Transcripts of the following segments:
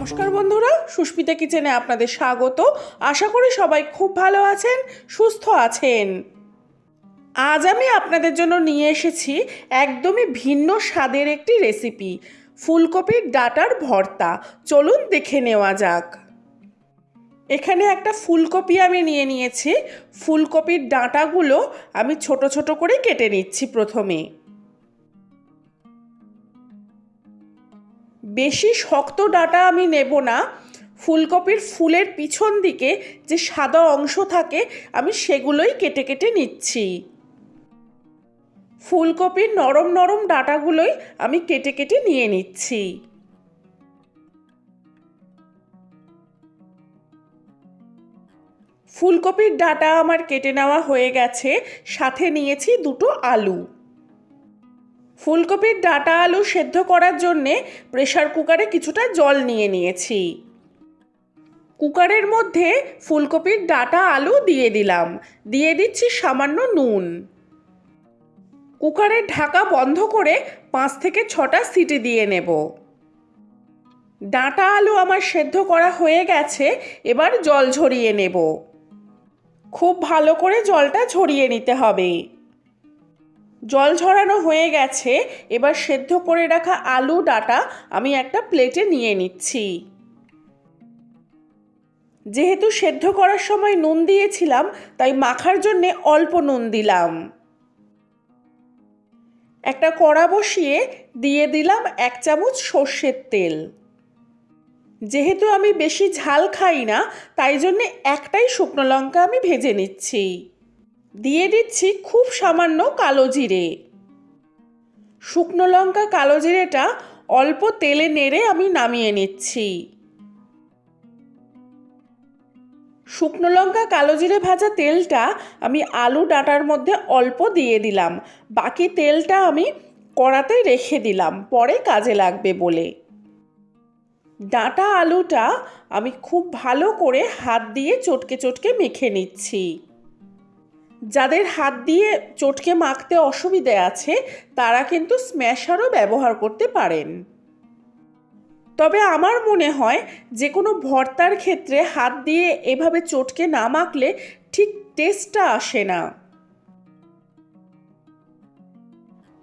নমস্কার বন্ধুরা, সুস্মিতা কিচেনে আপনাদের স্বাগত। আশা করি সবাই খুব ভালো আছেন, সুস্থ আছেন। আজ আমি আপনাদের জন্য নিয়ে এসেছি একদমই ভিন্ন স্বাদের একটি রেসিপি, ফুলকপির ডাটার ভর্তা। চলুন দেখে নেওয়া যাক। এখানে একটা ফুলকপি আমি নিয়ে নিয়েছি। ফুলকপির ডাঁটাগুলো আমি ছোট ছোট করে কেটে নিচ্ছি প্রথমে। বেশি শক্ত ডাটা আমি নেব না। ফুলকপির ফুলের পিছন দিকে যে সাদা অংশ থাকে, আমি সেগুলোই কেটে কেটে নিচ্ছি। ফুলকপির নরম নরম ডাটাগুলোই আমি কেটে কেটে নিয়ে নিচ্ছি। ফুলকপির ডাটা আমার কেটে নেওয়া হয়ে গেছে, সাথে নিয়েছি দুটো আলু। ফুলকপির ডাটা আলু সেদ্ধ করার জন্যে প্রেশার কুকারে কিছুটা জল নিয়ে নিয়েছি। কুকারের মধ্যে ফুলকপির ডাটা আলু দিয়ে দিলাম। দিয়ে দিচ্ছি সামান্য নুন। কুকারের ঢাকা বন্ধ করে পাঁচ থেকে ছটা সিটি দিয়ে নেব। ডাঁটা আলু আমার সেদ্ধ করা হয়ে গেছে, এবার জল ঝরিয়ে নেব। খুব ভালো করে জলটা ঝরিয়ে নিতে হবে। জল ঝরানো হয়ে গেছে, এবার সেদ্ধ করে রাখা আলু ডাটা আমি একটা প্লেটে নিয়ে নিচ্ছি। যেহেতু সেদ্ধ করার সময় নুন দিয়েছিলাম, তাই মাখার জন্যে অল্প নুন দিলাম। একটা কড়া বসিয়ে দিয়ে দিলাম এক চামচ সর্ষের তেল। যেহেতু আমি বেশি ঝাল খাই না, তাই জন্যে একটাই শুকনো লঙ্কা আমি ভেজে নিচ্ছি। দিয়ে দিচ্ছি খুব সামান্য কালো জিরে। শুকনো লঙ্কা কালো জিরেটা অল্প তেলে নেড়ে আমি নামিয়ে নিচ্ছি। শুকনো লঙ্কা কালো জিরে ভাজা তেলটা আমি আলু ডাঁটার মধ্যে অল্প দিয়ে দিলাম। বাকি তেলটা আমি কড়াতে রেখে দিলাম, পরে কাজে লাগবে বলে। ডাঁটা আলুটা আমি খুব ভালো করে হাত দিয়ে চটকে চটকে মেখে নিচ্ছি। যাদের হাত দিয়ে চটকে মাখতে অসুবিধে আছে, তারা কিন্তু স্ম্যাশারও ব্যবহার করতে পারেন। তবে আমার মনে হয় যে কোনো ভর্তার ক্ষেত্রে হাত দিয়ে এভাবে চটকে না মাখলে ঠিক টেস্টটা আসে না।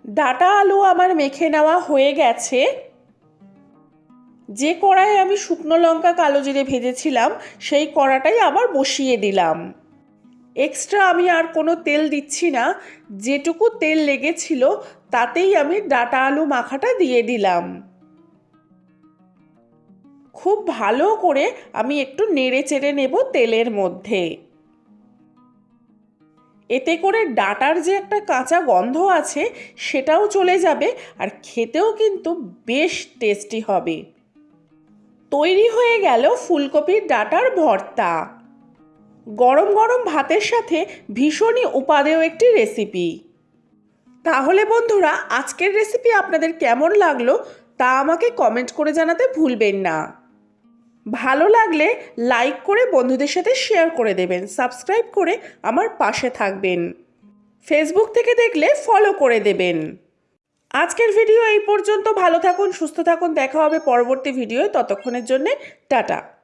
ডাটা আলু আমার মেখে নেওয়া হয়ে গেছে। যে কড়াইয়ে আমি শুকনো লঙ্কা কালো জিরে ভেজেছিলাম, সেই কড়াটাই আবার বসিয়ে দিলাম। এক্সট্রা আমি আর কোনো তেল দিচ্ছি না। যেটুকু তেল লেগেছিল, তাতেই আমি ডাটা আলু মাখাটা দিয়ে দিলাম। খুব ভালো করে আমি একটু নেড়ে চেড়ে নেব তেলের মধ্যে। এতে করে ডাটার যে একটা কাঁচা গন্ধ আছে, সেটাও চলে যাবে আর খেতেও কিন্তু বেশ টেস্টি হবে। তৈরি হয়ে গেল ফুলকপির ডাটার ভর্তা। গরম গরম ভাতের সাথে ভীষণই উপাদেয় একটি রেসিপি তাহলে বন্ধুরা, আজকের রেসিপি আপনাদের কেমন লাগল তা আমাকে কমেন্ট করে জানাতে ভুলবেন না। ভালো লাগলে লাইক করে বন্ধুদের সাথে শেয়ার করে দেবেন সাবস্ক্রাইব করে আমার পাশে থাকবেন। ফেসবুক থেকে দেখলে ফলো করে দেবেন। আজকের ভিডিও এই পর্যন্ত। ভালো থাকুন, সুস্থ থাকুন, দেখা হবে পরবর্তী ভিডিওয় ততক্ষণের জন্যে টাটা।